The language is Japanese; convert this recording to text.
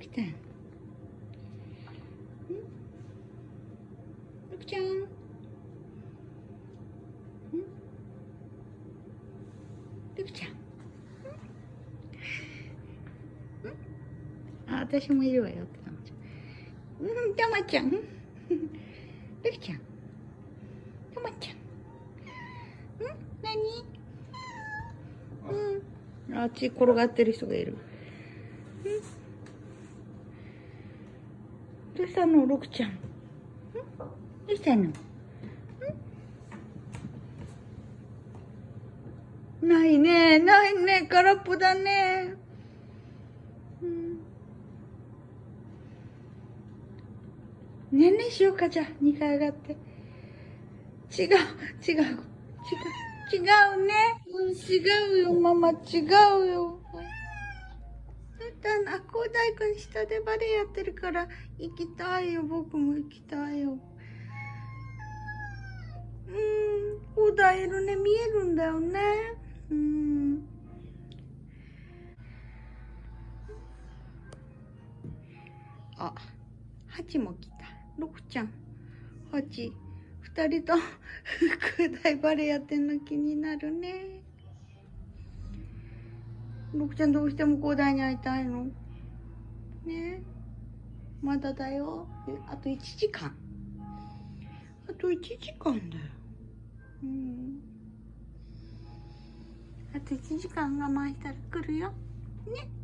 きちゃん？んルクちゃん？ん？ちゃん？ん？あ、私もいるわよってたまちゃん。うん、たまちゃん？ルクちゃん？たまちゃん？ん？何？うん。あっち転がってる人がいる。ん？どうしたの、ロクちゃん。ん？どうしたの？んないね、ないね、空っぽだね。うん。ねんねしようか、じゃあ、2階上がって。違う、違う、違う、違うね。うん、違うよ、ママ、違うよ。って、あ、こう大君下でバレエやってるから、行きたいよ、僕も行きたいよ。うん、こうだいるね、見えるんだよね。うん。あ、ハチも来た。ロクちゃん、ハチ、二人と空大バレエやってんの気になるね。僕ちゃんどうしても広大に会いたいの？ねまだだよ。あと1時間。あと1時間だよ。うん。あと1時間我慢したら来るよ。ね。